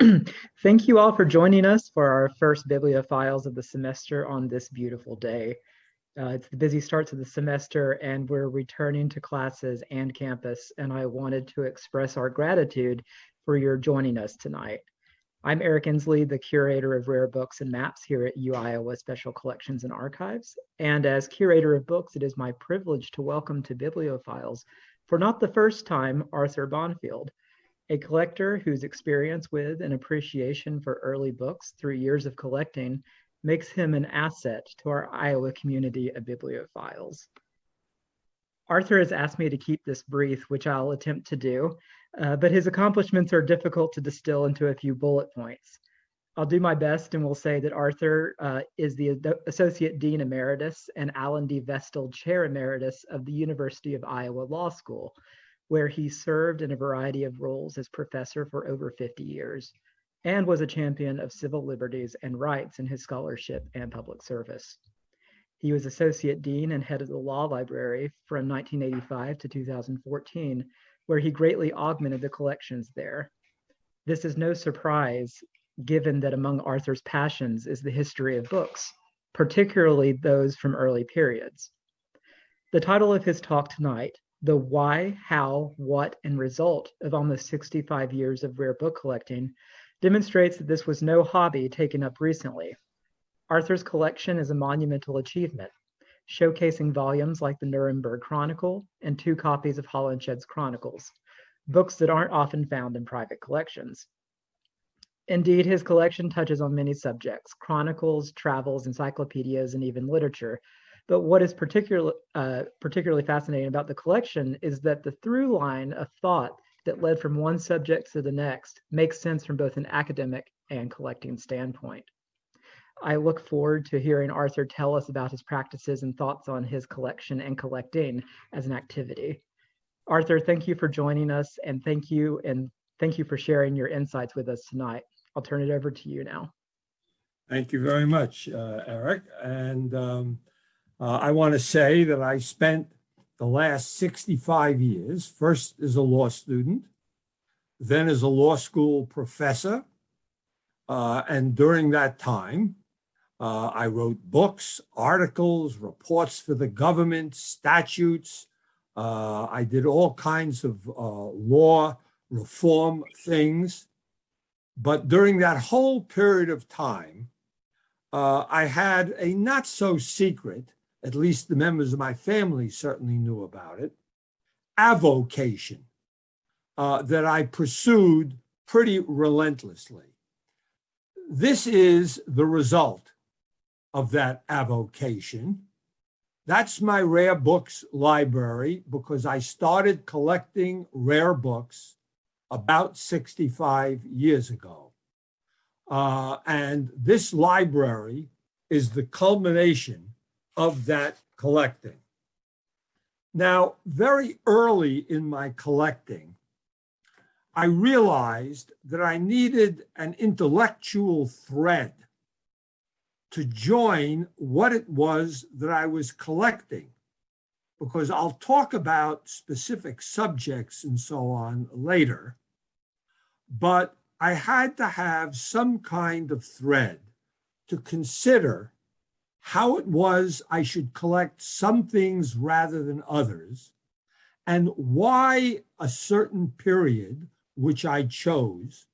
Thank you all for joining us for our first Bibliophiles of the semester on this beautiful day. Uh, it's the busy starts of the semester and we're returning to classes and campus and I wanted to express our gratitude for your joining us tonight. I'm Eric Ensley, the curator of rare books and maps here at UIowa Special Collections and Archives. And as curator of books, it is my privilege to welcome to Bibliophiles, for not the first time, Arthur Bonfield, a collector whose experience with and appreciation for early books through years of collecting makes him an asset to our Iowa community of bibliophiles. Arthur has asked me to keep this brief, which I'll attempt to do, uh, but his accomplishments are difficult to distill into a few bullet points. I'll do my best and will say that Arthur uh, is the Associate Dean Emeritus and Alan D. Vestal Chair Emeritus of the University of Iowa Law School, where he served in a variety of roles as professor for over 50 years and was a champion of civil liberties and rights in his scholarship and public service. He was associate dean and head of the law library from 1985 to 2014, where he greatly augmented the collections there. This is no surprise, given that among Arthur's passions is the history of books, particularly those from early periods. The title of his talk tonight, the why, how, what, and result of almost 65 years of rare book collecting demonstrates that this was no hobby taken up recently. Arthur's collection is a monumental achievement, showcasing volumes like the Nuremberg Chronicle and two copies of Holinshed's Chronicles, books that aren't often found in private collections. Indeed, his collection touches on many subjects, chronicles, travels, encyclopedias, and even literature, but what is particularly uh, particularly fascinating about the collection is that the through line of thought that led from one subject to the next makes sense from both an academic and collecting standpoint. I look forward to hearing Arthur tell us about his practices and thoughts on his collection and collecting as an activity. Arthur, thank you for joining us and thank you and thank you for sharing your insights with us tonight. I'll turn it over to you now. Thank you very much, uh, Eric. And um, uh, I want to say that I spent the last 65 years, first as a law student, then as a law school professor. Uh, and during that time, uh, I wrote books, articles, reports for the government, statutes. Uh, I did all kinds of uh, law reform things. But during that whole period of time, uh, I had a not so secret at least the members of my family certainly knew about it, avocation uh, that I pursued pretty relentlessly. This is the result of that avocation. That's my rare books library because I started collecting rare books about 65 years ago. Uh, and this library is the culmination of that collecting. Now, very early in my collecting, I realized that I needed an intellectual thread to join what it was that I was collecting, because I'll talk about specific subjects and so on later, but I had to have some kind of thread to consider how it was I should collect some things rather than others, and why a certain period, which I chose,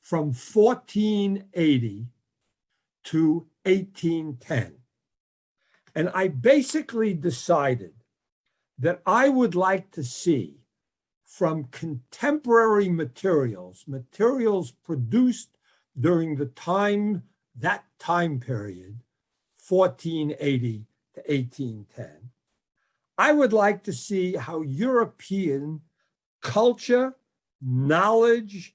from 1480 to 1810. And I basically decided that I would like to see from contemporary materials, materials produced during the time, that time period, 1480 to 1810. I would like to see how European culture, knowledge,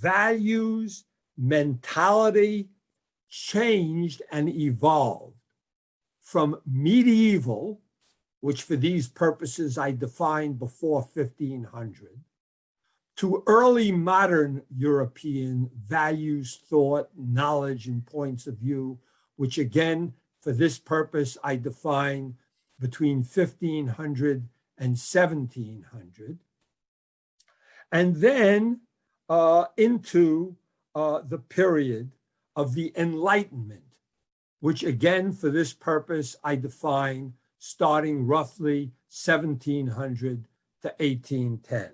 values, mentality changed and evolved from medieval, which for these purposes I defined before 1500, to early modern European values, thought, knowledge, and points of view, which again for this purpose, I define between 1500 and 1700. And then uh, into uh, the period of the Enlightenment, which again, for this purpose, I define starting roughly 1700 to 1810.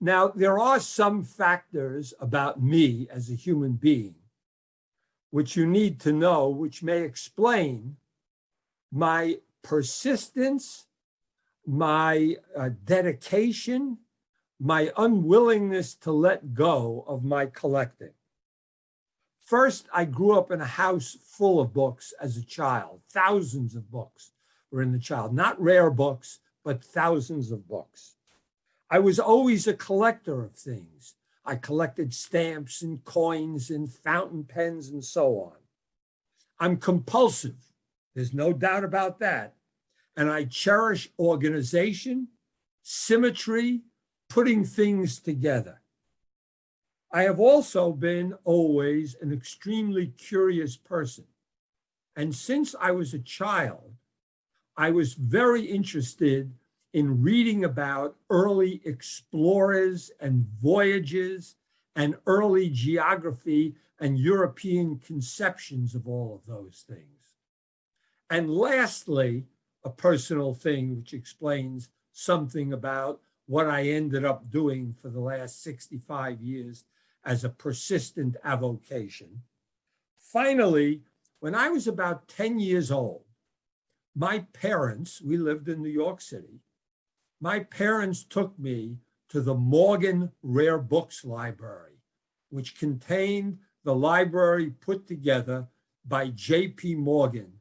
Now, there are some factors about me as a human being which you need to know, which may explain my persistence, my uh, dedication, my unwillingness to let go of my collecting. First, I grew up in a house full of books as a child. Thousands of books were in the child, not rare books, but thousands of books. I was always a collector of things. I collected stamps and coins and fountain pens and so on. I'm compulsive. There's no doubt about that. And I cherish organization, symmetry, putting things together. I have also been always an extremely curious person. And since I was a child, I was very interested in reading about early explorers and voyages and early geography and European conceptions of all of those things. And lastly, a personal thing which explains something about what I ended up doing for the last 65 years as a persistent avocation. Finally, when I was about 10 years old, my parents, we lived in New York City, my parents took me to the Morgan Rare Books Library, which contained the library put together by J.P. Morgan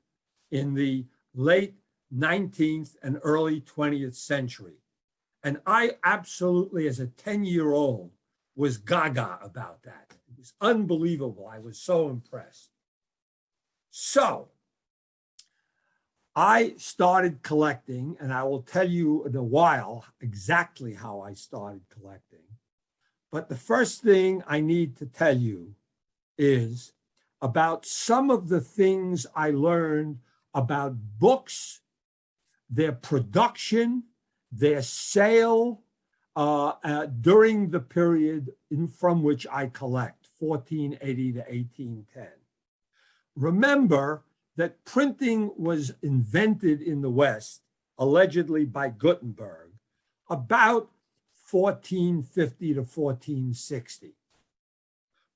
in the late 19th and early 20th century. And I absolutely, as a 10 year old, was gaga about that. It was unbelievable. I was so impressed. So I started collecting, and I will tell you in a while exactly how I started collecting. But the first thing I need to tell you is about some of the things I learned about books, their production, their sale uh, uh, during the period in, from which I collect, 1480 to 1810. Remember, that printing was invented in the West, allegedly by Gutenberg, about 1450 to 1460.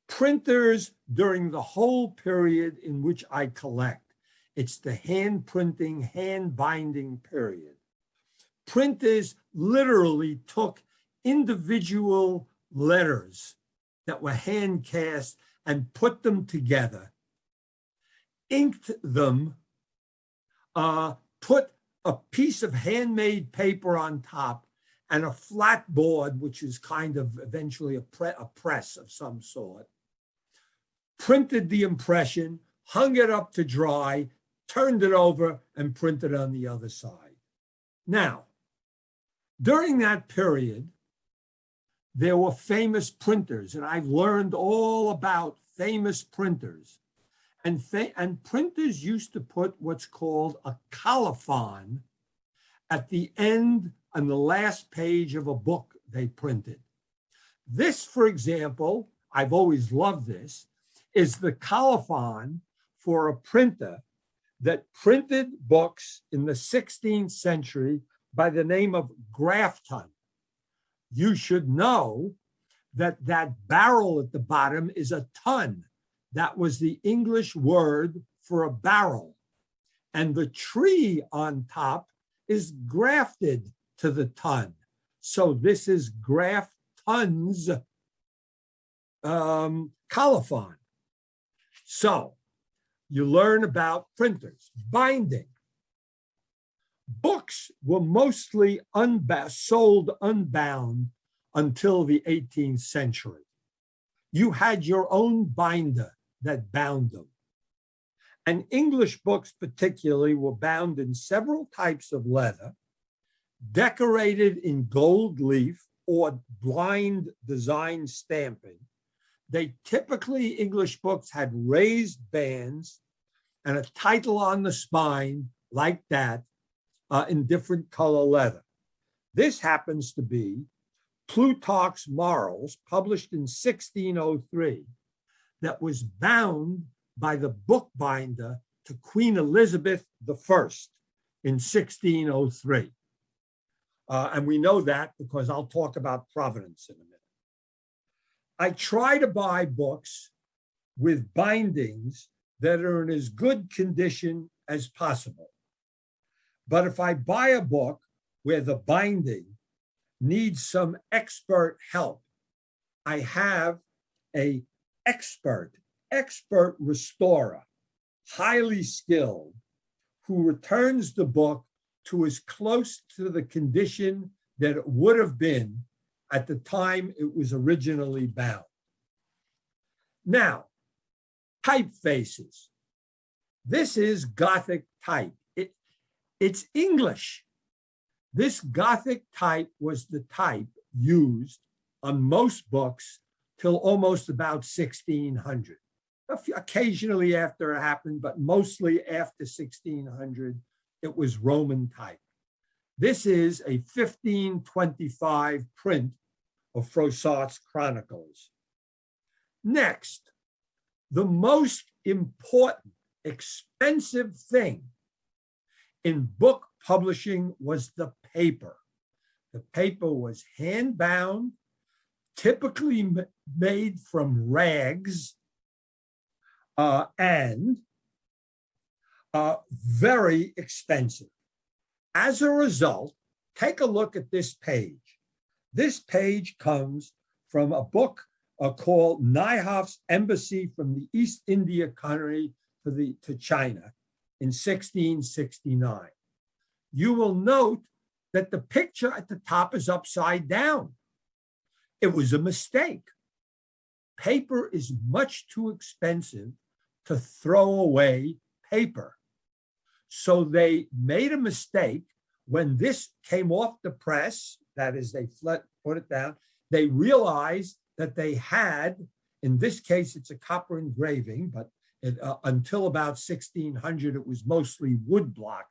Printers during the whole period in which I collect, it's the hand printing, hand binding period. Printers literally took individual letters that were hand cast and put them together inked them, uh, put a piece of handmade paper on top and a flat board, which is kind of eventually a, pre a press of some sort, printed the impression, hung it up to dry, turned it over, and printed on the other side. Now, during that period, there were famous printers, and I've learned all about famous printers and, and printers used to put what's called a colophon at the end on the last page of a book they printed. This, for example, I've always loved this, is the colophon for a printer that printed books in the 16th century by the name of Grafton. You should know that that barrel at the bottom is a ton. That was the English word for a barrel. And the tree on top is grafted to the ton. So this is Grafton's um, colophon. So you learn about printers, binding. Books were mostly unbound, sold unbound until the 18th century. You had your own binder that bound them. And English books particularly were bound in several types of leather, decorated in gold leaf or blind design stamping. They typically, English books had raised bands and a title on the spine like that uh, in different color leather. This happens to be Plutarch's Morals, published in 1603, that was bound by the bookbinder to Queen Elizabeth I in 1603. Uh, and we know that because I'll talk about provenance in a minute. I try to buy books with bindings that are in as good condition as possible. But if I buy a book where the binding needs some expert help, I have a expert, expert restorer, highly skilled, who returns the book to as close to the condition that it would have been at the time it was originally bound. Now, typefaces. This is Gothic type. It, it's English. This Gothic type was the type used on most books till almost about 1600. Occasionally after it happened, but mostly after 1600, it was Roman type. This is a 1525 print of Froissart's Chronicles. Next, the most important, expensive thing in book publishing was the paper. The paper was hand bound, typically made from rags, uh, and uh, very expensive. As a result, take a look at this page. This page comes from a book uh, called Nieuhof's Embassy from the East India Company to, the, to China in 1669. You will note that the picture at the top is upside down. It was a mistake. Paper is much too expensive to throw away paper. So they made a mistake when this came off the press, that is, they put it down, they realized that they had, in this case, it's a copper engraving, but it, uh, until about 1600, it was mostly woodblock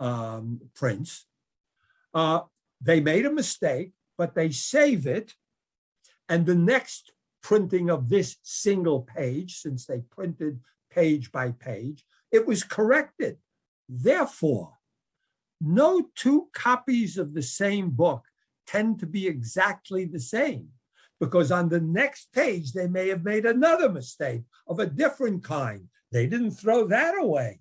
um, prints. Uh, they made a mistake, but they save it. And the next printing of this single page, since they printed page by page, it was corrected. Therefore, no two copies of the same book tend to be exactly the same because on the next page, they may have made another mistake of a different kind. They didn't throw that away.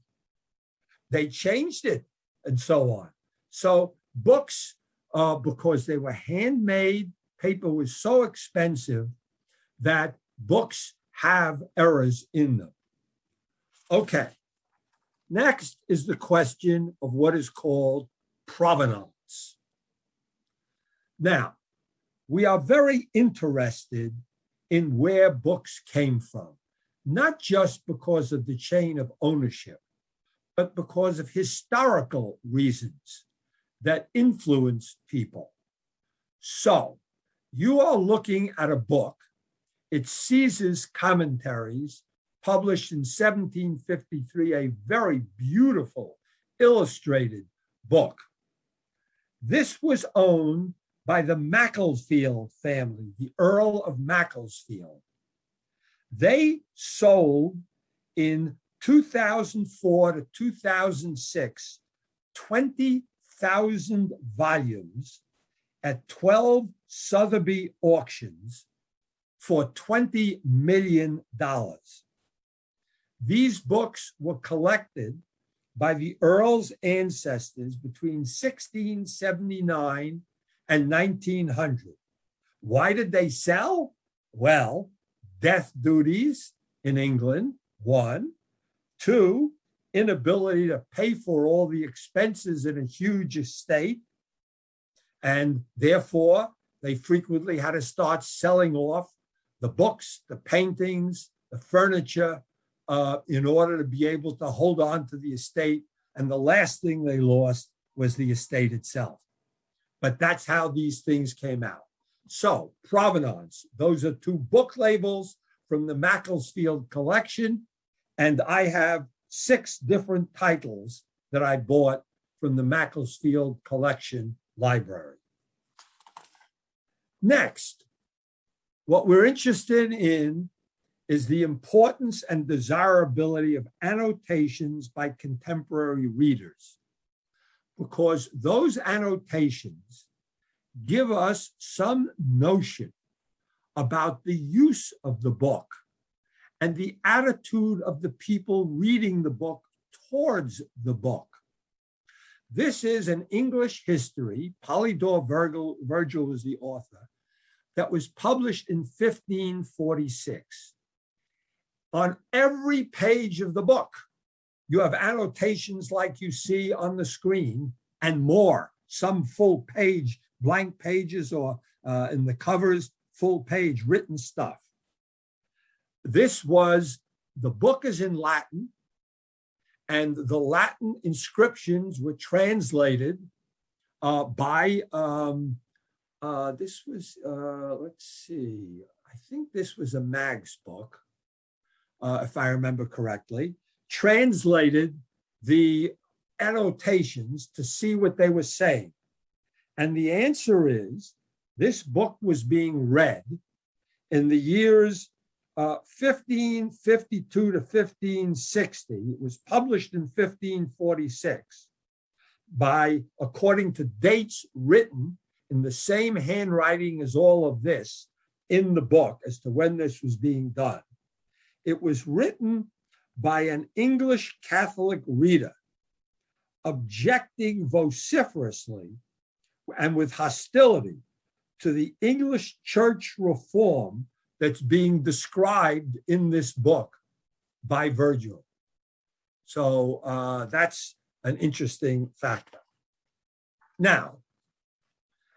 They changed it and so on. So books, uh, because they were handmade, paper was so expensive that books have errors in them. Okay. Next is the question of what is called provenance. Now, we are very interested in where books came from, not just because of the chain of ownership, but because of historical reasons that influence people. So you are looking at a book. It's Caesar's Commentaries, published in 1753, a very beautiful illustrated book. This was owned by the Macclesfield family, the Earl of Macclesfield. They sold in 2004 to 2006 20,000 volumes at 12 Sotheby auctions for $20 million. These books were collected by the Earl's ancestors between 1679 and 1900. Why did they sell? Well, death duties in England, one. Two, inability to pay for all the expenses in a huge estate. And therefore, they frequently had to start selling off the books, the paintings, the furniture, uh, in order to be able to hold on to the estate. And the last thing they lost was the estate itself but that's how these things came out. So provenance, those are two book labels from the Macclesfield collection. And I have six different titles that I bought from the Macclesfield collection library. Next, what we're interested in is the importance and desirability of annotations by contemporary readers. Because those annotations give us some notion about the use of the book and the attitude of the people reading the book towards the book. This is an English history, Polydore Virgil, Virgil is the author, that was published in 1546. On every page of the book, you have annotations like you see on the screen and more, some full page, blank pages or uh, in the covers, full page written stuff. This was, the book is in Latin and the Latin inscriptions were translated uh, by, um, uh, this was, uh, let's see, I think this was a Maggs book, uh, if I remember correctly, translated the annotations to see what they were saying. And the answer is this book was being read in the years uh, 1552 to 1560. It was published in 1546 by, according to dates written in the same handwriting as all of this in the book as to when this was being done. It was written by an English Catholic reader objecting vociferously and with hostility to the English church reform that's being described in this book by Virgil. So uh, that's an interesting factor. Now,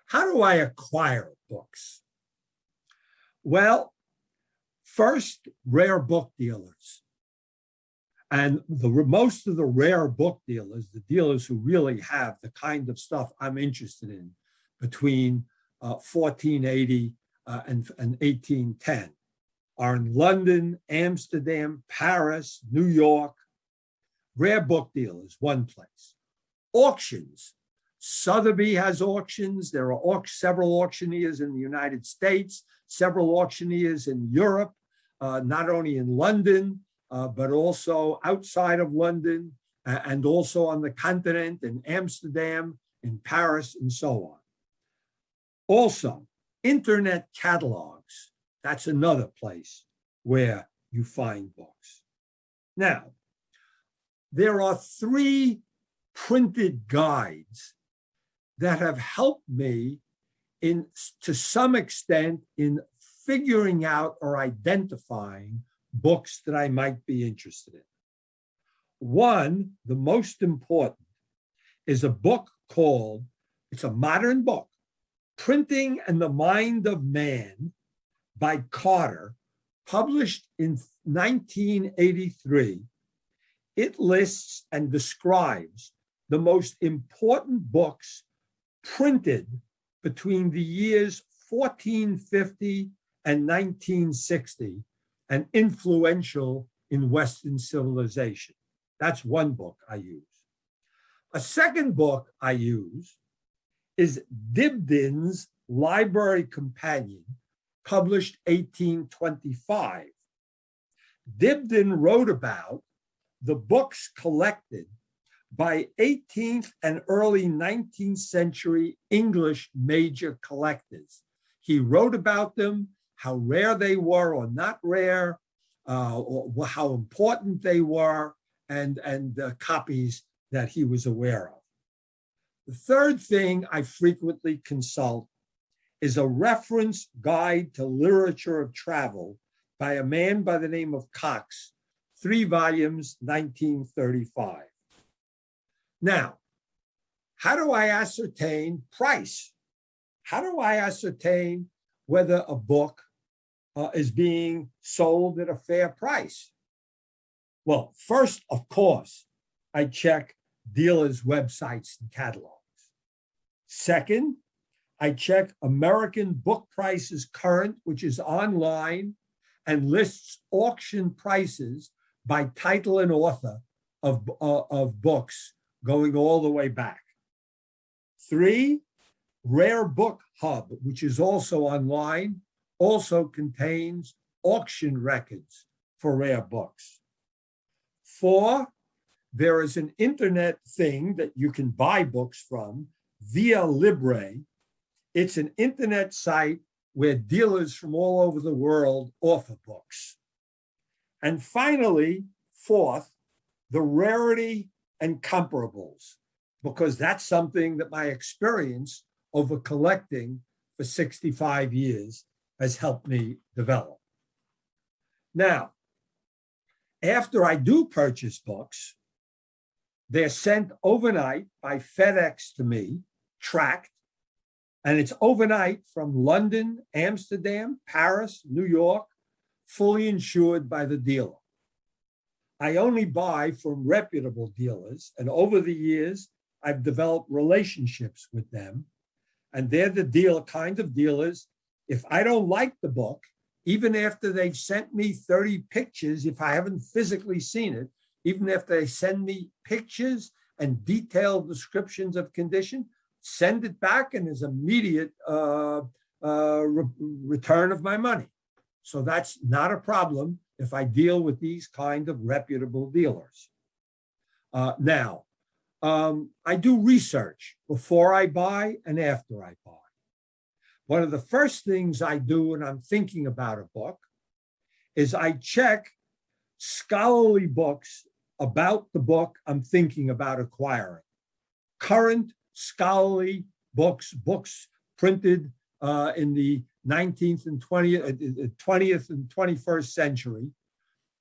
how do I acquire books? Well, first, rare book dealers. And the most of the rare book dealers, the dealers who really have the kind of stuff I'm interested in between uh, 1480 uh, and, and 1810 are in London, Amsterdam, Paris, New York. Rare book dealers, one place. Auctions. Sotheby has auctions. There are several auctioneers in the United States, several auctioneers in Europe, uh, not only in London, uh, but also outside of London uh, and also on the continent in Amsterdam, in Paris, and so on. Also, internet catalogs, that's another place where you find books. Now, there are three printed guides that have helped me in to some extent in figuring out or identifying books that I might be interested in. One, the most important, is a book called, it's a modern book, Printing and the Mind of Man by Carter, published in 1983. It lists and describes the most important books printed between the years 1450 and 1960 and influential in Western civilization. That's one book I use. A second book I use is Dibdin's Library Companion, published 1825. Dibdin wrote about the books collected by 18th and early 19th century English major collectors. He wrote about them how rare they were or not rare, uh, or how important they were, and, and the copies that he was aware of. The third thing I frequently consult is a reference guide to literature of travel by a man by the name of Cox, three volumes, 1935. Now, how do I ascertain price? How do I ascertain whether a book uh, is being sold at a fair price? Well, first, of course, I check dealers' websites and catalogs. Second, I check American Book Prices Current, which is online and lists auction prices by title and author of, uh, of books going all the way back. Three, Rare Book Hub, which is also online, also contains auction records for rare books. Four, there is an internet thing that you can buy books from viaLibri. It's an internet site where dealers from all over the world offer books. And finally, fourth, the rarity and comparables, because that's something that my experience over collecting for 65 years has helped me develop. Now, after I do purchase books, they're sent overnight by FedEx to me, tracked, and it's overnight from London, Amsterdam, Paris, New York, fully insured by the dealer. I only buy from reputable dealers, and over the years, I've developed relationships with them. And they're the deal kind of dealers. If I don't like the book, even after they've sent me 30 pictures, if I haven't physically seen it, even if they send me pictures and detailed descriptions of condition, send it back and there's immediate uh, uh, re return of my money. So that's not a problem if I deal with these kind of reputable dealers. Uh, now, um, I do research before I buy and after I buy. One of the first things I do when I'm thinking about a book is I check scholarly books about the book I'm thinking about acquiring. Current scholarly books, books printed uh, in the 19th and 20th, 20th uh, and 21st century,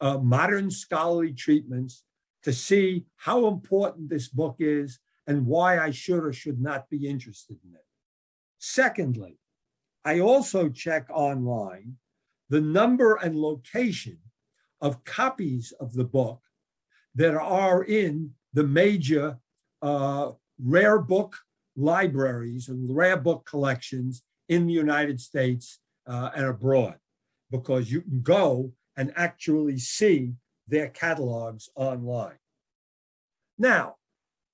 uh, modern scholarly treatments to see how important this book is and why I should or should not be interested in it. Secondly, I also check online the number and location of copies of the book that are in the major uh, rare book libraries and rare book collections in the United States uh, and abroad, because you can go and actually see their catalogs online. Now,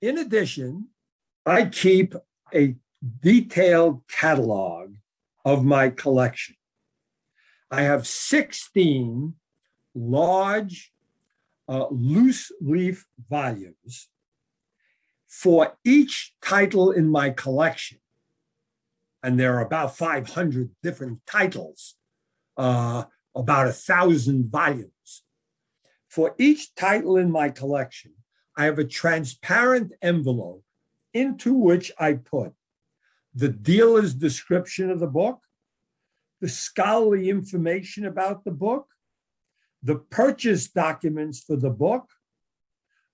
in addition, I keep a detailed catalog of my collection. I have 16 large uh, loose leaf volumes for each title in my collection. And there are about 500 different titles, uh, about a thousand volumes. For each title in my collection, I have a transparent envelope into which I put the dealer's description of the book, the scholarly information about the book, the purchase documents for the book,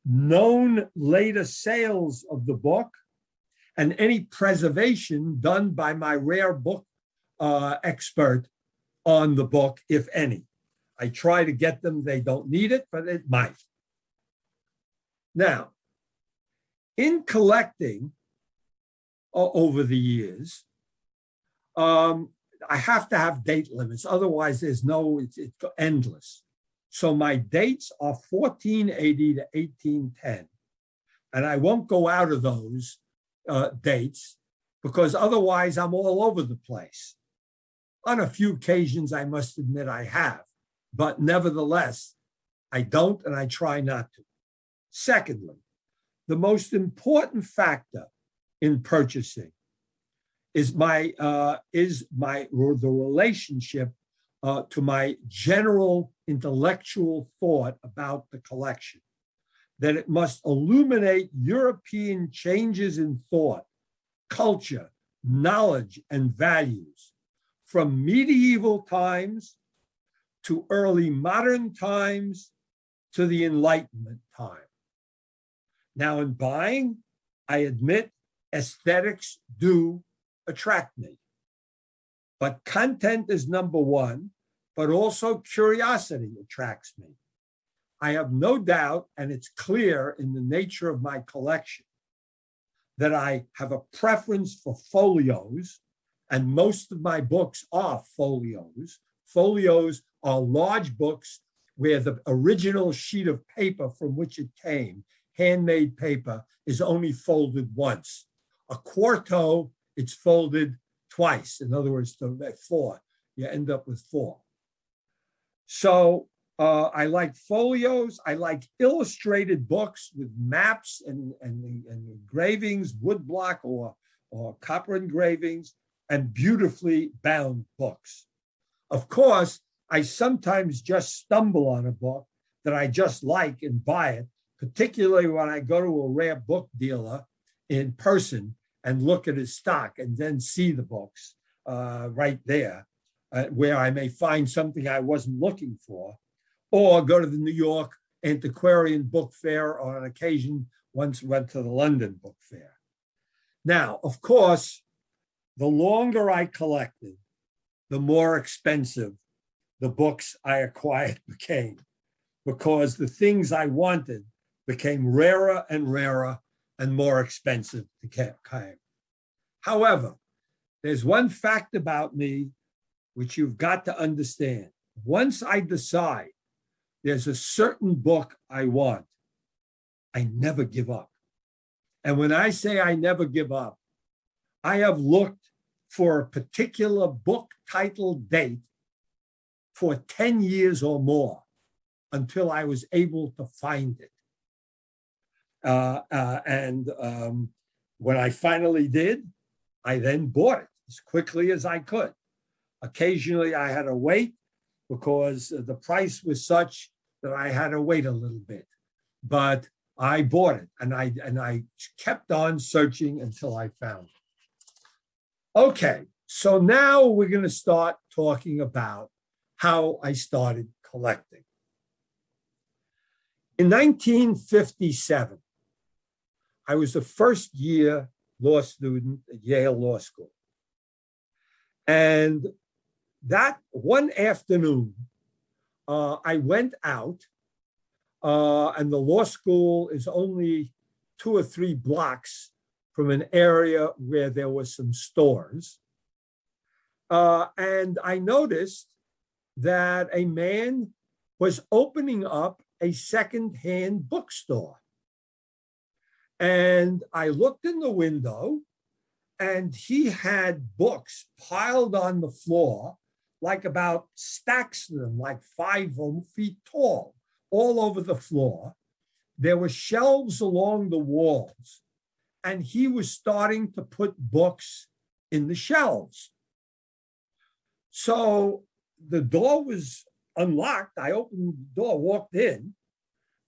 known later sales of the book, and any preservation done by my rare book uh, expert on the book, if any. I try to get them, they don't need it, but it might. Now, in collecting uh, over the years, um, I have to have date limits. Otherwise, there's no, it's, it's endless. So my dates are 1480 to 1810. And I won't go out of those uh, dates because otherwise I'm all over the place. On a few occasions, I must admit I have, but nevertheless, I don't and I try not to. Secondly, the most important factor in purchasing is my uh, is my the relationship uh, to my general intellectual thought about the collection, that it must illuminate European changes in thought, culture, knowledge, and values from medieval times to early modern times to the Enlightenment time. Now, in buying, I admit aesthetics do attract me. But content is number one, but also curiosity attracts me. I have no doubt, and it's clear in the nature of my collection, that I have a preference for folios, and most of my books are folios. Folios are large books where the original sheet of paper from which it came, handmade paper, is only folded once. A quarto it's folded twice. In other words, four, you end up with four. So uh, I like folios. I like illustrated books with maps and, and, and engravings, woodblock or, or copper engravings, and beautifully bound books. Of course, I sometimes just stumble on a book that I just like and buy it, particularly when I go to a rare book dealer in person and look at his stock and then see the books uh, right there, uh, where I may find something I wasn't looking for, or go to the New York Antiquarian Book Fair, or on occasion once went to the London Book Fair. Now, of course, the longer I collected, the more expensive the books I acquired became, because the things I wanted became rarer and rarer and more expensive to claim. However, there's one fact about me which you've got to understand. Once I decide there's a certain book I want, I never give up. And when I say I never give up, I have looked for a particular book title date for 10 years or more until I was able to find it. Uh, uh, and um, when I finally did, I then bought it as quickly as I could. Occasionally I had to wait because the price was such that I had to wait a little bit. But I bought it and I and I kept on searching until I found it. Okay, so now we're going to start talking about how I started collecting. In 1957, I was a first year law student at Yale Law School. And that one afternoon, uh, I went out uh, and the law school is only two or three blocks from an area where there were some stores. Uh, and I noticed that a man was opening up a secondhand bookstore. And I looked in the window and he had books piled on the floor, like about stacks of them, like five feet tall, all over the floor. There were shelves along the walls, and he was starting to put books in the shelves. So the door was unlocked. I opened the door, walked in,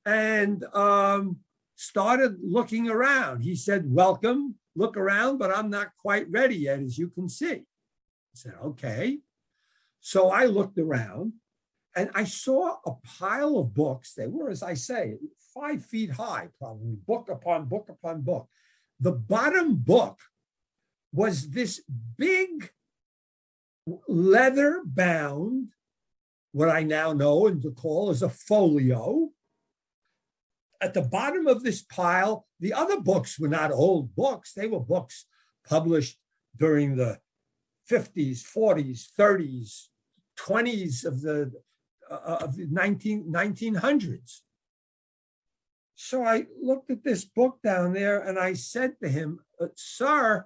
and um, started looking around. He said, welcome, look around, but I'm not quite ready yet, as you can see. I said, okay. So I looked around and I saw a pile of books. They were, as I say, five feet high, probably book upon book upon book. The bottom book was this big leather bound, what I now know and call as a folio, at the bottom of this pile, the other books were not old books. They were books published during the 50s, 40s, 30s, 20s of the, uh, of the 19, 1900s. So I looked at this book down there and I said to him, uh, sir,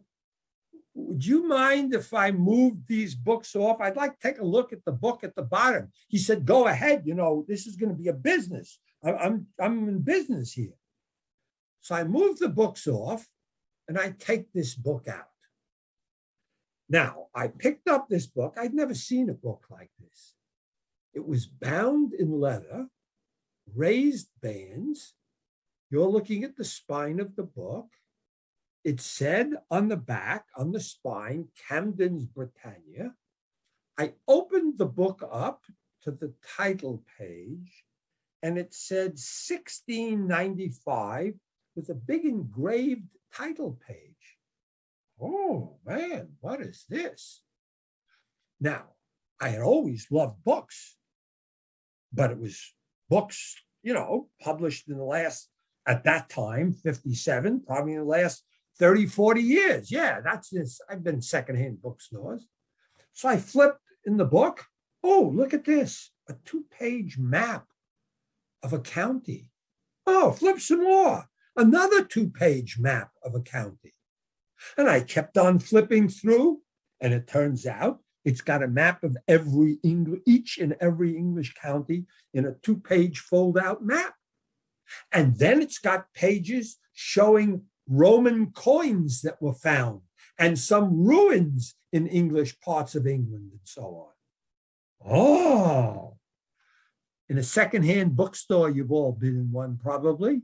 would you mind if I moved these books off? I'd like to take a look at the book at the bottom. He said, go ahead, you know, this is going to be a business. I'm, I'm in business here. So I move the books off and I take this book out. Now, I picked up this book. I'd never seen a book like this. It was bound in leather, raised bands. You're looking at the spine of the book. It said on the back, on the spine, Camden's Britannia. I opened the book up to the title page and it said 1695 with a big engraved title page. Oh man, what is this? Now, I had always loved books, but it was books, you know, published in the last, at that time, 57, probably in the last 30, 40 years. Yeah, that's this. I've been secondhand bookstores. So I flipped in the book. Oh, look at this a two page map of a county. Oh, flip some more. Another two page map of a county. And I kept on flipping through, and it turns out it's got a map of every English, each and every English county in a two-page fold-out map. And then it's got pages showing Roman coins that were found and some ruins in English parts of England and so on. Oh, in a secondhand bookstore, you've all been in one probably.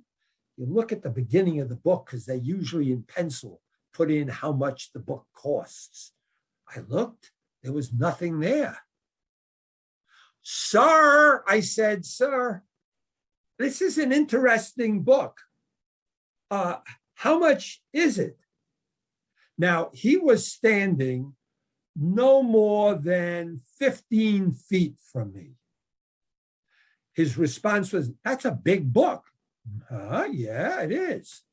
You look at the beginning of the book because they're usually in pencil put in how much the book costs. I looked, there was nothing there. Sir, I said, sir, this is an interesting book. Uh, how much is it? Now, he was standing no more than 15 feet from me. His response was, that's a big book. Huh? Yeah, it is.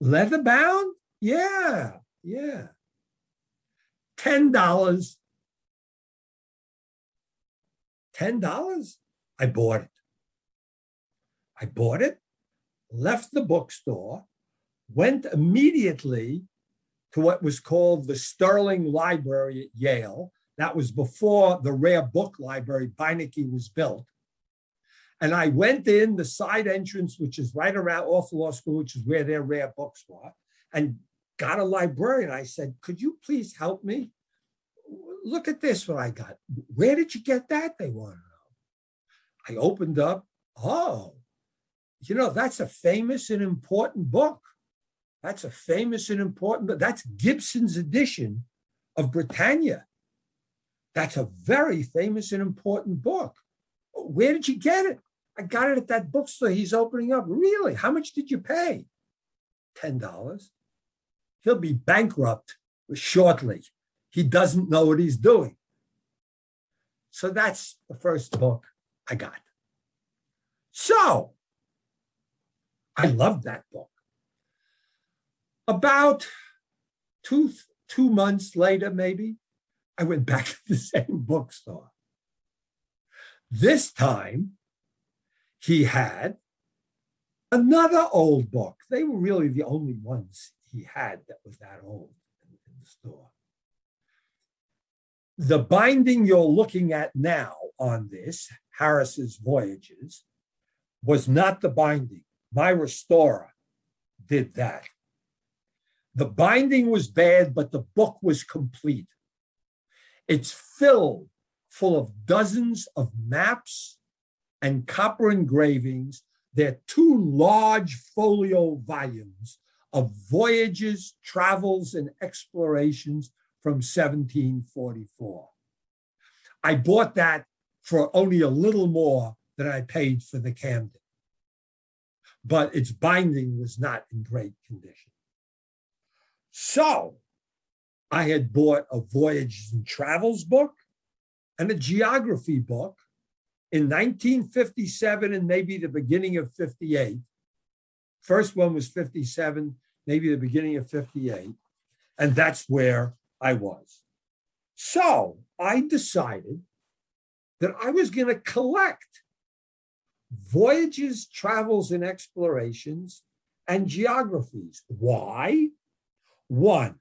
Leather bound? Yeah, yeah. $10. $10? I bought it. I bought it, left the bookstore, went immediately to what was called the Sterling Library at Yale. That was before the rare book library, Beinecke, was built. And I went in the side entrance, which is right around off law school, which is where their rare books were, and got a librarian. I said, could you please help me? Look at this, what I got. Where did you get that? They want to know. I opened up, oh, you know, that's a famous and important book. That's a famous and important, but that's Gibson's edition of Britannia. That's a very famous and important book. Where did you get it? I got it at that bookstore he's opening up. Really? How much did you pay? $10. He'll be bankrupt shortly. He doesn't know what he's doing. So that's the first book I got. So I loved that book. About two, two months later, maybe, I went back to the same bookstore. This time, he had another old book. They were really the only ones he had that was that old in, in the store. The binding you're looking at now on this, Harris's Voyages, was not the binding. My restorer did that. The binding was bad, but the book was complete. It's filled full of dozens of maps and copper engravings. They're two large folio volumes of voyages, travels, and explorations from 1744. I bought that for only a little more than I paid for the Camden but its binding was not in great condition. So I had bought a voyages and travels book and a geography book in 1957 and maybe the beginning of 58. First one was 57, maybe the beginning of 58. And that's where I was. So I decided that I was going to collect voyages, travels, and explorations, and geographies. Why? One,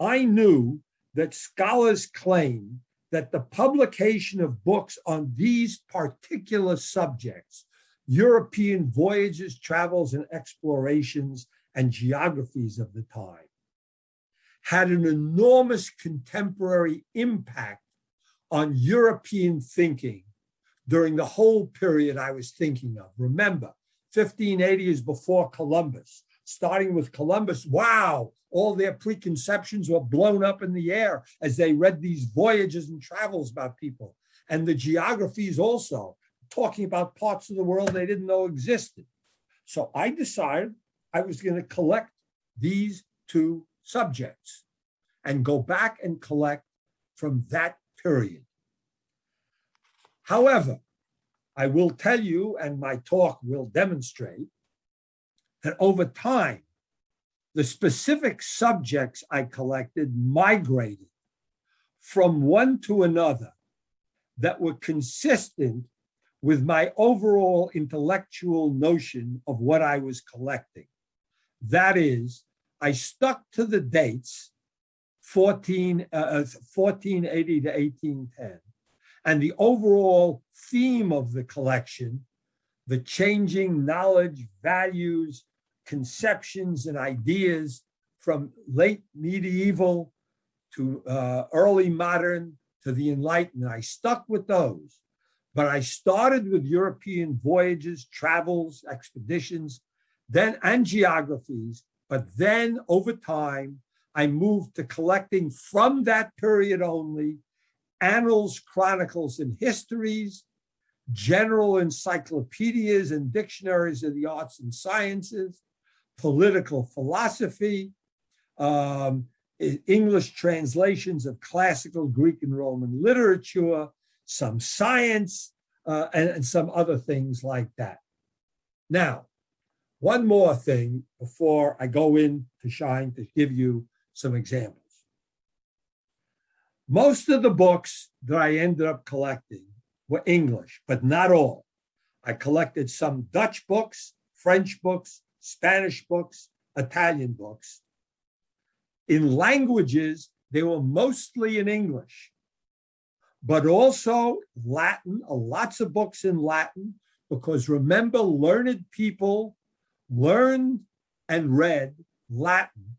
I knew that scholars claim that the publication of books on these particular subjects, European voyages, travels, and explorations, and geographies of the time, had an enormous contemporary impact on European thinking during the whole period I was thinking of. Remember, 1580 is before Columbus. Starting with Columbus, wow, all their preconceptions were blown up in the air as they read these voyages and travels about people. And the geographies also, talking about parts of the world they didn't know existed. So I decided I was going to collect these two subjects and go back and collect from that period. However, I will tell you, and my talk will demonstrate, that over time, the specific subjects I collected migrated from one to another that were consistent with my overall intellectual notion of what I was collecting. That is, I stuck to the dates 14, uh, 1480 to 1810. And the overall theme of the collection, the changing knowledge, values, conceptions, and ideas from late medieval to uh, early modern to the Enlightenment. I stuck with those, but I started with European voyages, travels, expeditions, then and geographies. But then over time, I moved to collecting from that period only annals, chronicles, and histories, general encyclopedias and dictionaries of the arts and sciences, political philosophy, um, English translations of classical Greek and Roman literature, some science, uh, and, and some other things like that. Now, one more thing before I go in to Shine to give you some examples. Most of the books that I ended up collecting were English, but not all. I collected some Dutch books, French books, Spanish books, Italian books. In languages, they were mostly in English, but also Latin, lots of books in Latin, because remember, learned people learned and read Latin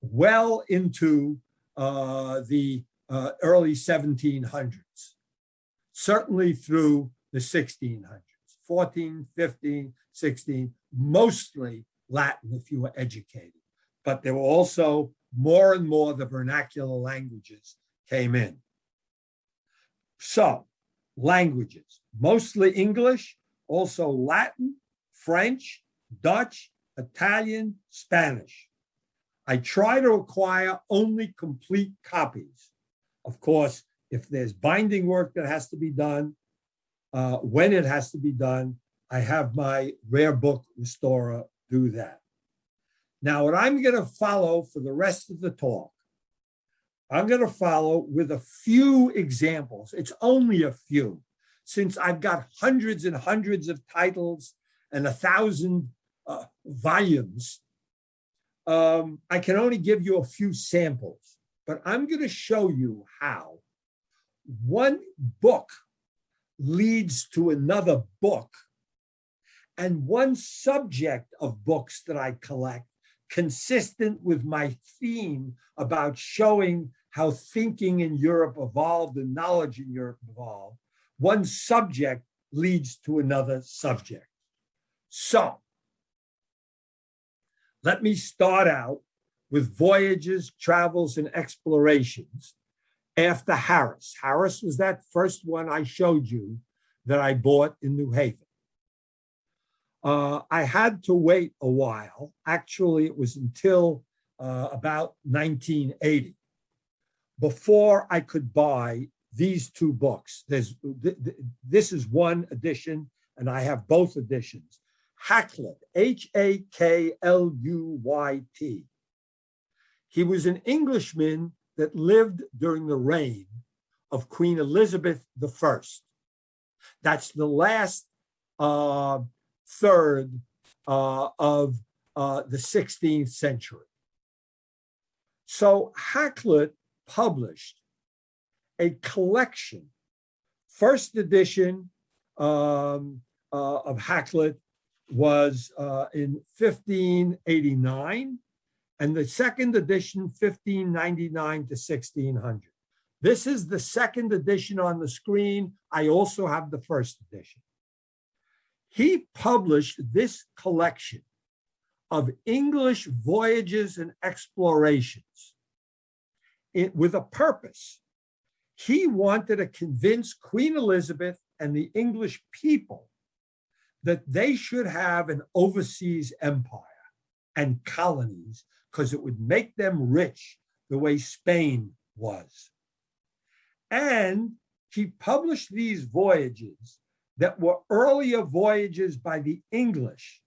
well into uh, the uh, early 1700s, certainly through the 1600s, 14, 15, 16, mostly Latin if you were educated. But there were also more and more the vernacular languages came in. So, languages, mostly English, also Latin, French, Dutch, Italian, Spanish. I try to acquire only complete copies. Of course, if there's binding work that has to be done, uh, when it has to be done, I have my rare book restorer do that. Now, what I'm going to follow for the rest of the talk, I'm going to follow with a few examples. It's only a few, since I've got hundreds and hundreds of titles and a thousand uh, volumes. Um, I can only give you a few samples, but I'm going to show you how one book leads to another book and one subject of books that I collect consistent with my theme about showing how thinking in Europe evolved and knowledge in Europe evolved, one subject leads to another subject. So let me start out with voyages, travels, and explorations after Harris. Harris was that first one I showed you that I bought in New Haven. Uh, I had to wait a while. Actually, it was until uh, about 1980 before I could buy these two books. There's th th this is one edition, and I have both editions. Hakluyt, H A K L U Y T. He was an Englishman that lived during the reign of Queen Elizabeth I. That's the last uh, third uh, of uh, the 16th century. So Hakluyt published a collection, first edition um, uh, of Hakluyt was uh, in 1589, and the second edition, 1599 to 1600. This is the second edition on the screen. I also have the first edition. He published this collection of English voyages and explorations it, with a purpose. He wanted to convince Queen Elizabeth and the English people that they should have an overseas empire and colonies because it would make them rich the way Spain was. And he published these voyages that were earlier voyages by the English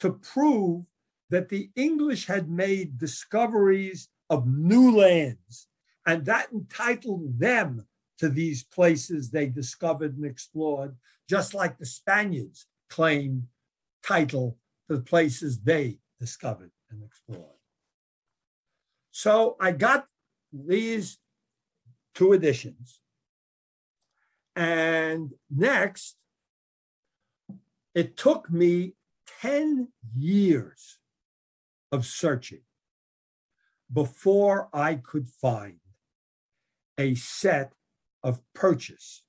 to prove that the English had made discoveries of new lands, and that entitled them to these places they discovered and explored, just like the Spaniards claimed title to the places they discovered and explored. So I got these two editions. And next, it took me 10 years of searching before I could find a set of Purchas.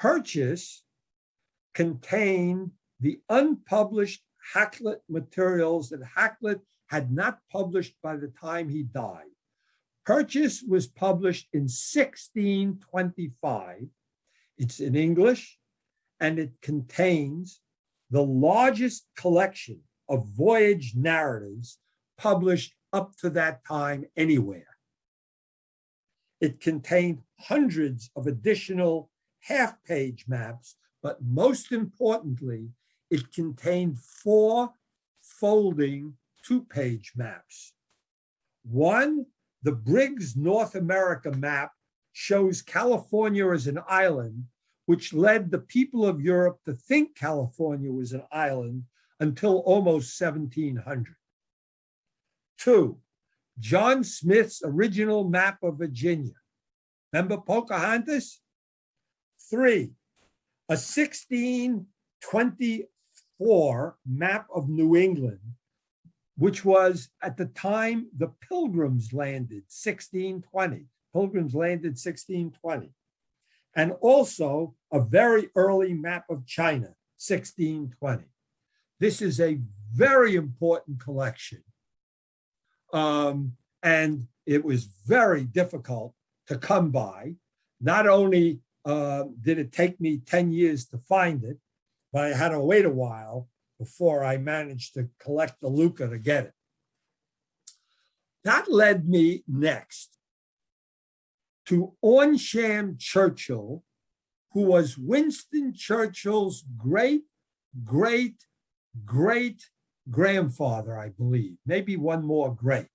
Purchas contained the unpublished Hakluyt materials that Hakluyt had not published by the time he died. Purchas was published in 1625. It's in English and it contains the largest collection of voyage narratives published up to that time anywhere. It contained hundreds of additional half-page maps, but most importantly, it contained four folding two-page maps. One, the Briggs North America map shows California as an island, which led the people of Europe to think California was an island until almost 1700. Two, John Smith's original map of Virginia. Remember Pocahontas? Three, a 1624 map of New England, which was at the time the Pilgrims landed 1620. Pilgrims landed 1620. And also a very early map of China, 1620. This is a very important collection um, and it was very difficult to come by. Not only uh, did it take me 10 years to find it, but I had to wait a while before I managed to collect the Luca to get it. That led me next to Awnsham Churchill, who was Winston Churchill's great, great, great grandfather, I believe, maybe one more great.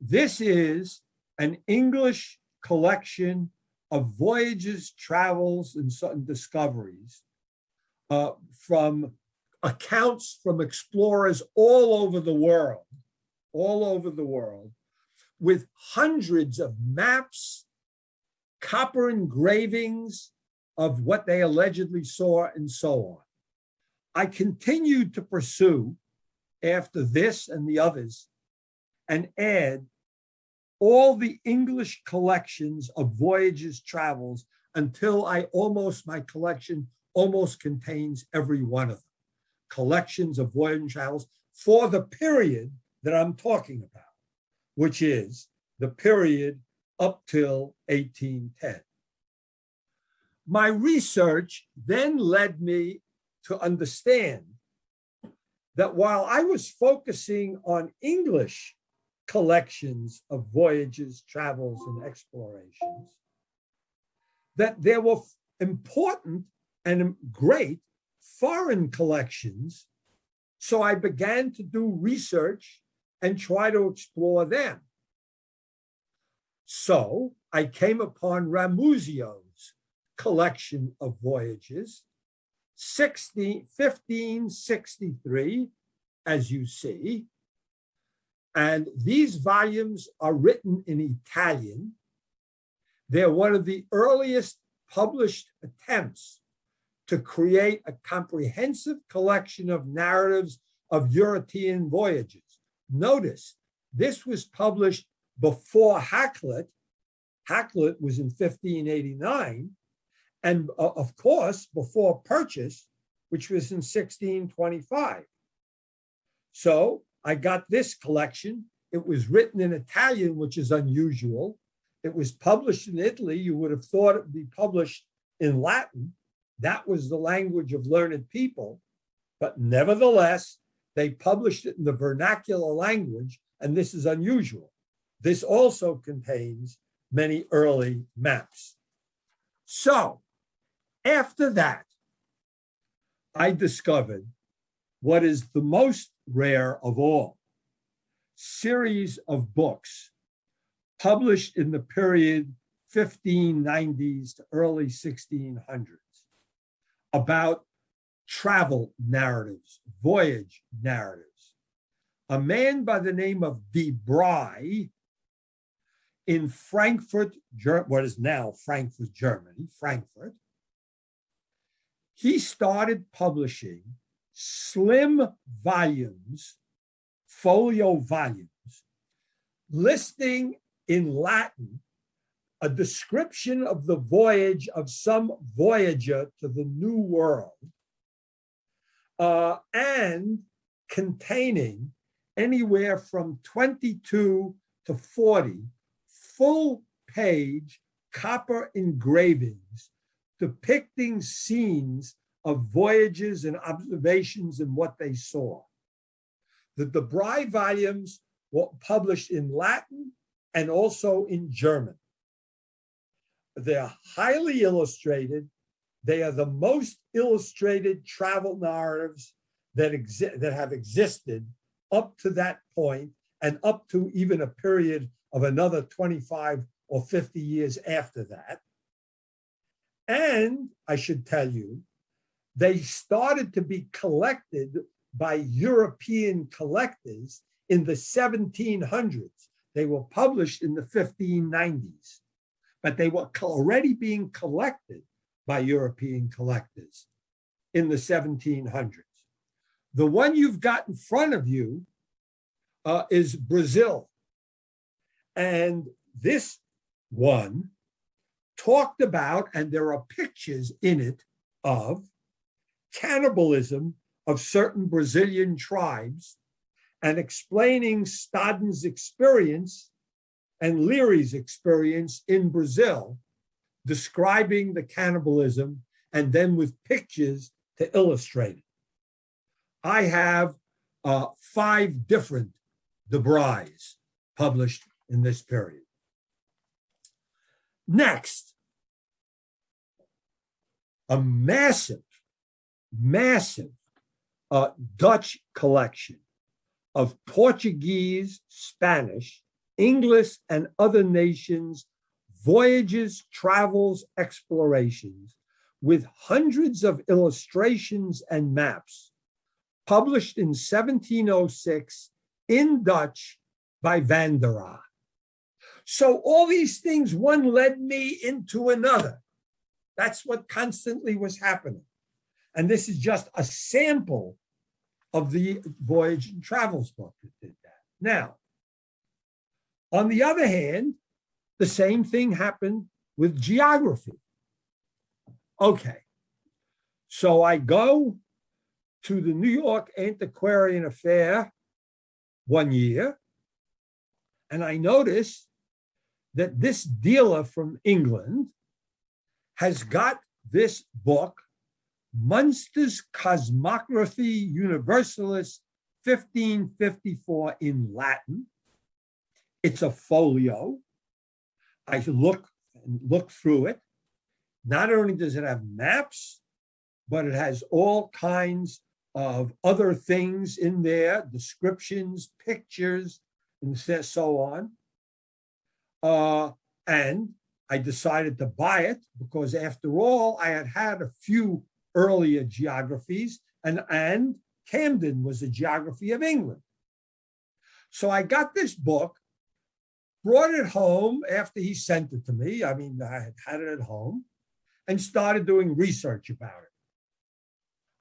This is an English collection of voyages, travels, and certain discoveries uh, from accounts from explorers all over the world, all over the world, with hundreds of maps, copper engravings of what they allegedly saw, and so on. I continued to pursue after this and the others and add all the English collections of voyages, travels, until I almost, my collection almost contains every one of them. Collections of voyage travels for the period that I'm talking about, which is the period up till 1810. My research then led me to understand that while I was focusing on English collections of voyages, travels, and explorations, that there were important and great foreign collections. So I began to do research and try to explore them. So I came upon Ramusio's collection of voyages 16, 1563, as you see. And these volumes are written in Italian. They're one of the earliest published attempts to create a comprehensive collection of narratives of European voyages. Notice, this was published before Hakluyt. Hakluyt was in 1589, and uh, of course, before Purchas, which was in 1625. So I got this collection. It was written in Italian, which is unusual. It was published in Italy. You would have thought it would be published in Latin. That was the language of learned people. But nevertheless, they published it in the vernacular language, and this is unusual. This also contains many early maps. So after that, I discovered what is the most rare of all series of books published in the period 1590s to early 1600s about travel narratives, voyage narratives. a man by the name of De Bry in Frankfurt, what is now Frankfurt, Germany, Frankfurt, he started publishing slim volumes, folio volumes, listing in Latin a description of the voyage of some voyager to the New World, uh, and containing anywhere from 22 to 40 full page copper engravings depicting scenes of voyages and observations and what they saw. The De Bry volumes were published in Latin and also in German. They're highly illustrated. They are the most illustrated travel narratives that exist that have existed up to that point and up to even a period of another 25 or 50 years after that. And I should tell you, they started to be collected by European collectors in the 1700s. They were published in the 1590s, but they were already being collected by European collectors in the 1700s. The one you've got in front of you uh, is Brazil. And this one talked about, and there are pictures in it of cannibalism of certain Brazilian tribes and explaining Staden's experience and Léry's experience in Brazil, describing the cannibalism and then with pictures to illustrate it. I have uh, five different De Brys published in this period. Next, a massive, massive uh, Dutch collection of Portuguese, Spanish, English, and other nations' voyages, travels, explorations, with hundreds of illustrations and maps, published in 1706 in Dutch by Van der Aa. So all these things, one led me into another. That's what constantly was happening. And this is just a sample of the Voyage and Travels book that did that. Now, on the other hand, the same thing happened with geography. Okay, so I go to the New York Antiquarian Affair one year, and I notice that this dealer from England has got this book, Munster's Cosmography Universalis 1554 in Latin. It's a folio. I look and look through it. Not only does it have maps, but it has all kinds of other things in there, descriptions, pictures, and so on. Uh, and I decided to buy it because, after all, I had had a few earlier geographies, and, and Camden was a geography of England. So I got this book, brought it home after he sent it to me. I mean, I had had it at home and started doing research about it.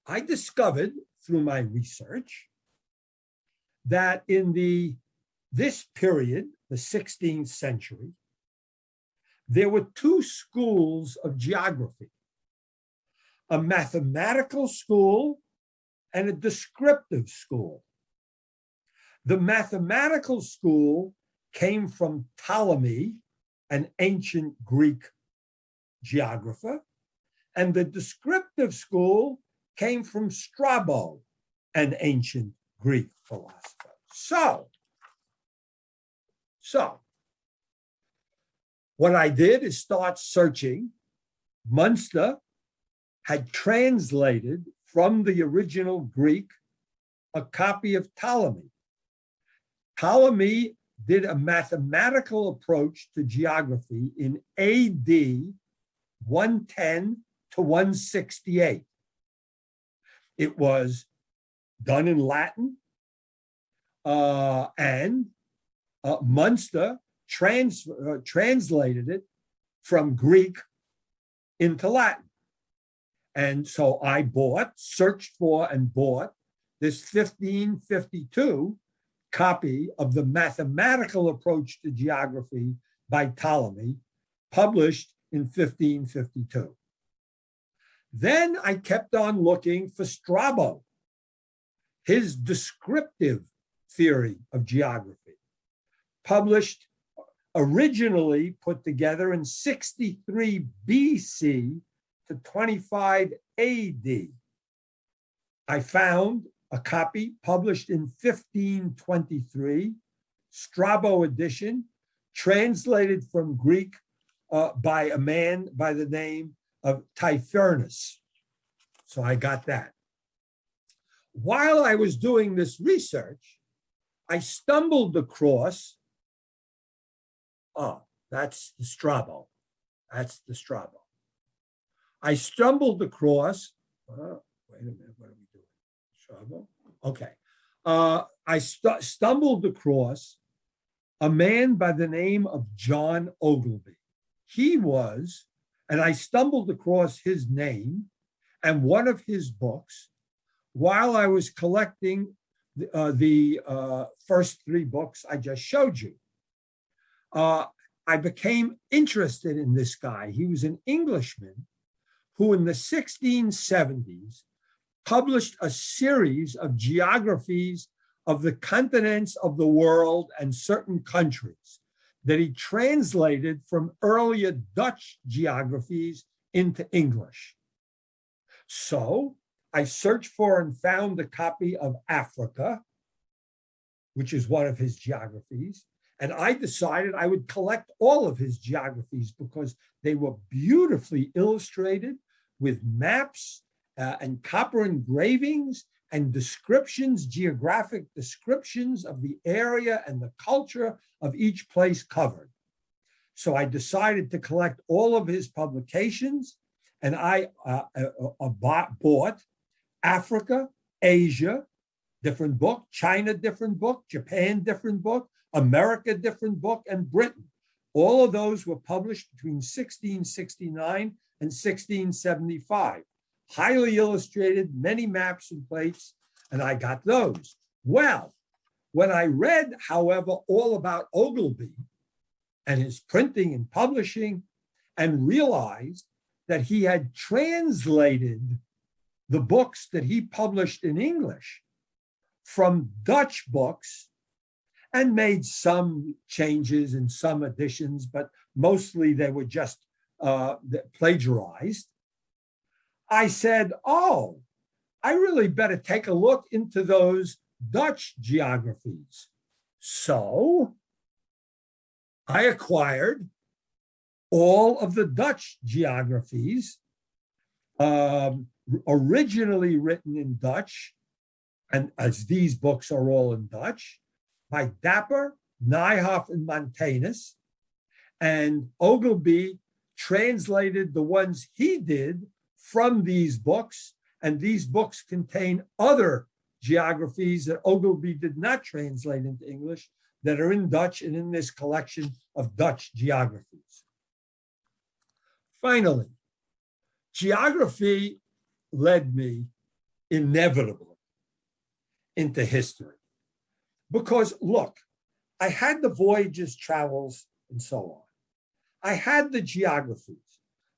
I discovered through my research that in the this period, the 16th century, there were two schools of geography a mathematical school and a descriptive school. The mathematical school came from Ptolemy, an ancient Greek geographer, and the descriptive school came from Strabo, an ancient Greek philosopher. So, so, what I did is start searching. Munster had translated from the original Greek a copy of Ptolemy. Ptolemy did a mathematical approach to geography in AD 110 to 168. It was done in Latin uh, and uh, Munster trans, uh, translated it from Greek into Latin. And so I bought, searched for, and bought this 1552 copy of the mathematical approach to geography by Ptolemy, published in 1552. Then I kept on looking for Strabo, his descriptive theory of geography, published originally put together in 63 BC to 25 AD. I found a copy published in 1523, Strabo edition, translated from Greek uh, by a man by the name of Tiphernas. So I got that. While I was doing this research, I stumbled across, oh, that's the Strabo. That's the Strabo. I stumbled across, uh, wait a minute, what are we doing? Strabo? Okay. Uh, I st stumbled across a man by the name of John Ogilby. He was, and I stumbled across his name and one of his books while I was collecting the, uh, the uh, first three books I just showed you. Uh, I became interested in this guy. He was an Englishman who in the 1670s published a series of geographies of the continents of the world and certain countries that he translated from earlier Dutch geographies into English. So I searched for and found a copy of Africa, which is one of his geographies. And I decided I would collect all of his geographies because they were beautifully illustrated with maps uh, and copper engravings and descriptions, geographic descriptions of the area and the culture of each place covered. So I decided to collect all of his publications and I uh, uh, uh bought, bought Africa, Asia, different book, China, different book, Japan, different book, America, different book, and Britain. All of those were published between 1669 and 1675. Highly illustrated, many maps and plates, and I got those. Well, when I read, however, all about Ogilby and his printing and publishing, and realized that he had translated the books that he published in English from Dutch books and made some changes and some additions, but mostly they were just uh, plagiarized. I said, oh, I really better take a look into those Dutch geographies. So I acquired all of the Dutch geographies um, originally written in Dutch, and as these books are all in Dutch, by Dapper, Nieuhof, and Montanus. And Ogilby translated the ones he did from these books, and these books contain other geographies that Ogilby did not translate into English that are in Dutch and in this collection of Dutch geographies. Finally, geography led me inevitably into history. Because look, I had the voyages, travels, and so on. I had the geographies.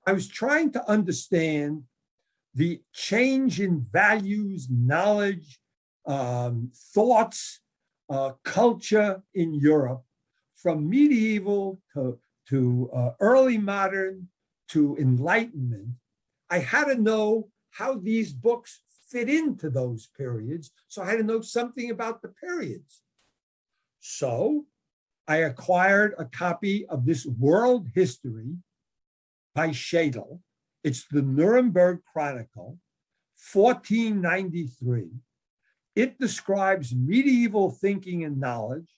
I was trying to understand the change in values, knowledge, um, thoughts, uh, culture in Europe from medieval to, to uh, early modern to enlightenment. I had to know how these books fit into those periods. So I had to know something about the periods. So I acquired a copy of this world history by Schedel. It's the Nuremberg Chronicle, 1493. It describes medieval thinking and knowledge.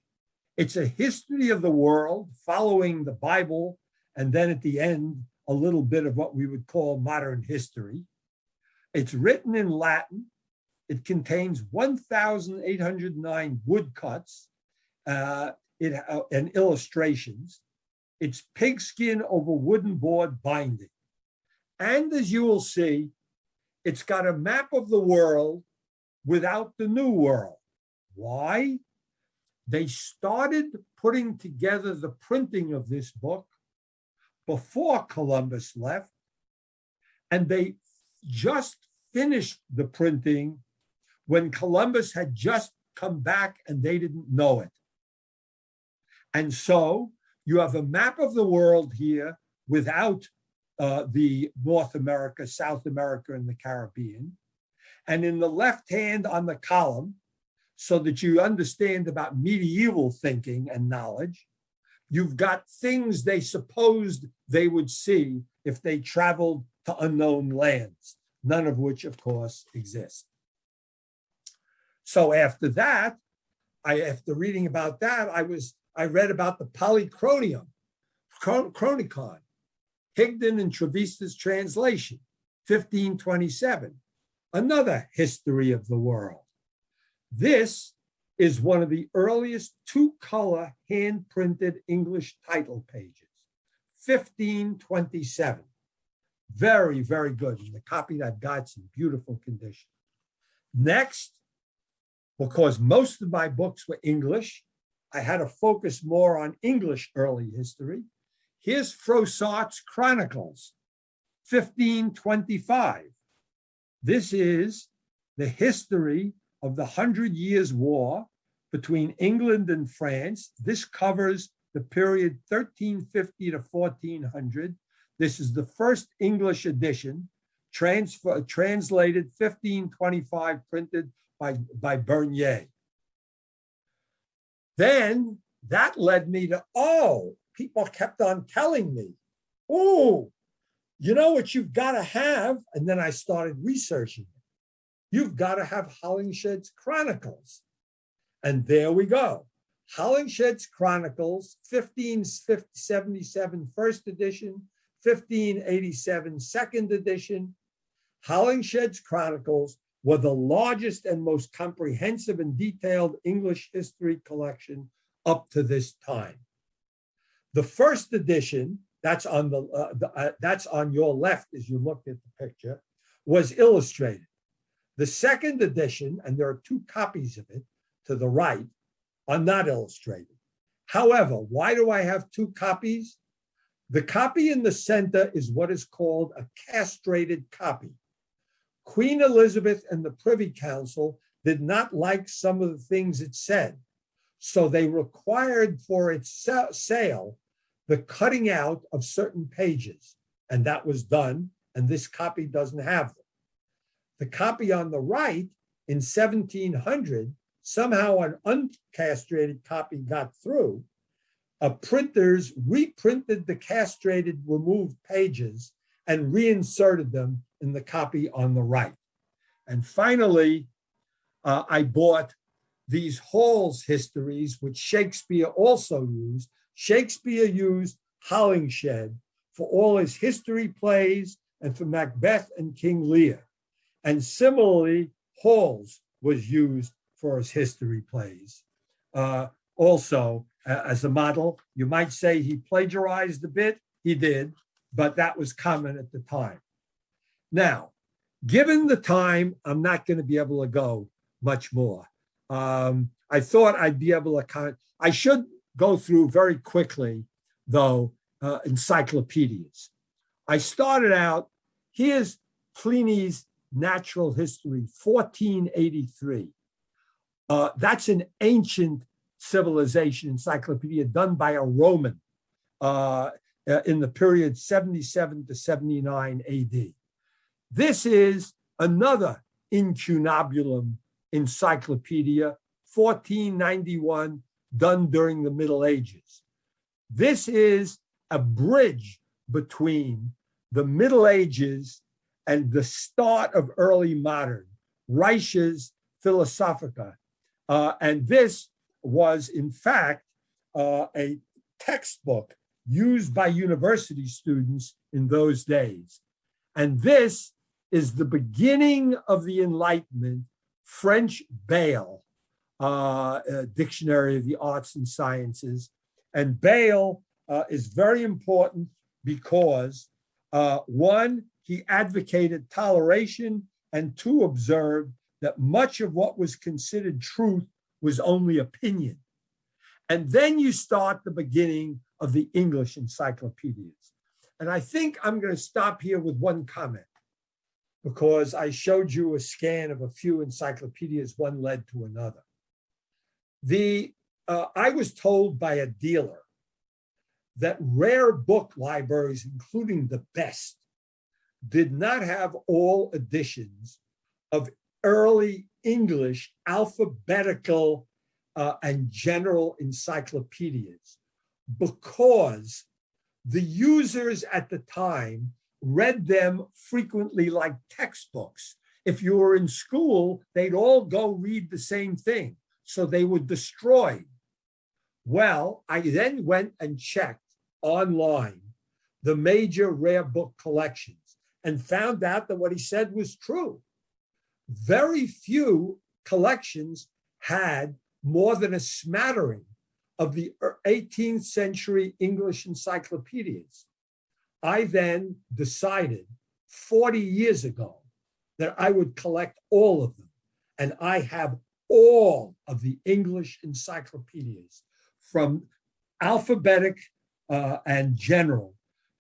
It's a history of the world following the Bible, and then at the end, a little bit of what we would call modern history. It's written in Latin. It contains 1,809 woodcuts uh, it, uh, and illustrations. It's pigskin over wooden board binding. And as you will see, it's got a map of the world without the new world. Why? They started putting together the printing of this book before Columbus left, and they just finished the printing when Columbus had just come back and they didn't know it. And so you have a map of the world here without uh, the North America, South America, and the Caribbean. And in the left hand on the column, so that you understand about medieval thinking and knowledge, you've got things they supposed they would see if they traveled to unknown lands, none of which, of course, exist. So after that, I after reading about that, I was I read about the Polychronium, Chronicon, Higden and Trevisa's translation, 1527, another history of the world. This is one of the earliest two-color hand-printed English title pages, 1527. Very, very good. And the copy that I've got's in beautiful condition. Next, because most of my books were English, I had to focus more on English early history. Here's Froissart's Chronicles, 1525. This is the history of the Hundred Years' War between England and France. This covers the period 1350 to 1400. This is the first English edition, transfer, translated 1525, printed by, by Berners. Then that led me to, oh, people kept on telling me, oh, you know what you've got to have? And then I started researching it. You've got to have Holinshed's Chronicles. And there we go. Holinshed's Chronicles, 1577 first edition, 1587 second edition. Holinshed's Chronicles were the largest and most comprehensive and detailed English history collection up to this time. The first edition, that's on the, uh, the uh, that's on your left as you look at the picture, was illustrated. The second edition, and there are two copies of it to the right, are not illustrated. However, why do I have two copies? The copy in the center is what is called a castrated copy. Queen Elizabeth and the Privy Council did not like some of the things it said. So they required for its sale the cutting out of certain pages. And that was done. And this copy doesn't have them. The copy on the right in 1700, somehow an uncastrated copy got through. A printers reprinted the castrated removed pages and reinserted them in the copy on the right. And finally, uh, I bought these Hall's histories, which Shakespeare also used. Shakespeare used Holinshed for all his history plays and for Macbeth and King Lear. And similarly, Hall's was used for his history plays. Uh, also, as a model, you might say he plagiarized a bit. He did, but that was common at the time. Now, given the time, I'm not going to be able to go much more. Um, I thought I'd be able to I should go through very quickly, though, uh, encyclopedias. I started out, here's Pliny's Natural History, 1483. Uh, that's an ancient civilization encyclopedia done by a Roman uh, uh in the period 77 to 79 AD. This is another incunabulum encyclopedia, 1491, done during the Middle Ages. This is a bridge between the Middle Ages and the start of early modern, Reisch's Philosophica. Uh, and this was, in fact, uh, a textbook used by university students in those days. And this is the beginning of the Enlightenment French Bayle uh, uh, Dictionary of the Arts and Sciences. And Bayle uh, is very important because uh, one, he advocated toleration, and two, observed that much of what was considered truth was only opinion. And then you start the beginning of the English encyclopedias. And I think I'm going to stop here with one comment because I showed you a scan of a few encyclopedias, one led to another. The uh, I was told by a dealer that rare book libraries, including the best, did not have all editions of early English alphabetical uh, and general encyclopedias because the users at the time read them frequently like textbooks. If you were in school, they'd all go read the same thing. So they were destroyed. Well, I then went and checked online the major rare book collections and found out that what he said was true. Very few collections had more than a smattering of the er, 18th century English encyclopedias. I then decided 40 years ago that I would collect all of them. And I have all of the English encyclopedias from alphabetic uh, and general,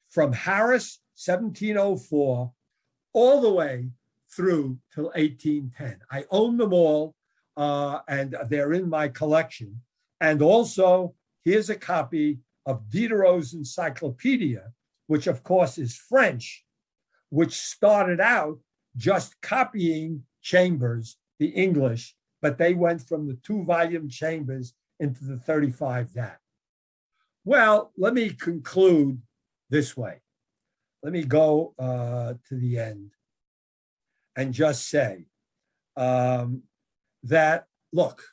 from Harris, 1704, all the way through till 1810. I own them all uh, and they're in my collection. And also, here's a copy of Diderot's Encyclopedia, which of course is French, which started out just copying Chambers, the English, but they went from the two volume Chambers into the 35 that. Well, let me conclude this way. Let me go uh, to the end and just say um, that, look,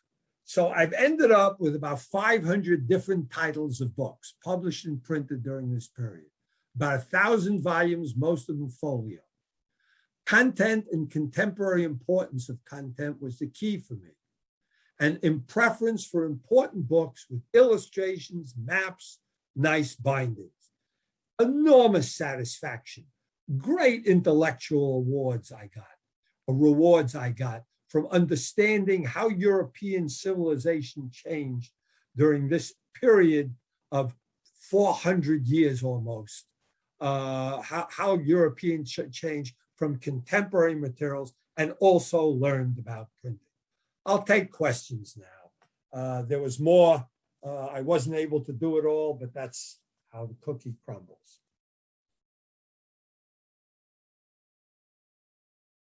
so I've ended up with about 500 different titles of books published and printed during this period, about a thousand volumes, most of them folio. Content and contemporary importance of content was the key for me. And in preference for important books with illustrations, maps, nice bindings. Enormous satisfaction, great intellectual awards I got, rewards I got from understanding how European civilization changed during this period of 400 years almost, how, how Europeans changed from contemporary materials and also learned about printing. I'll take questions now. Uh, there was more. Uh, I wasn't able to do it all, but that's how the cookie crumbles.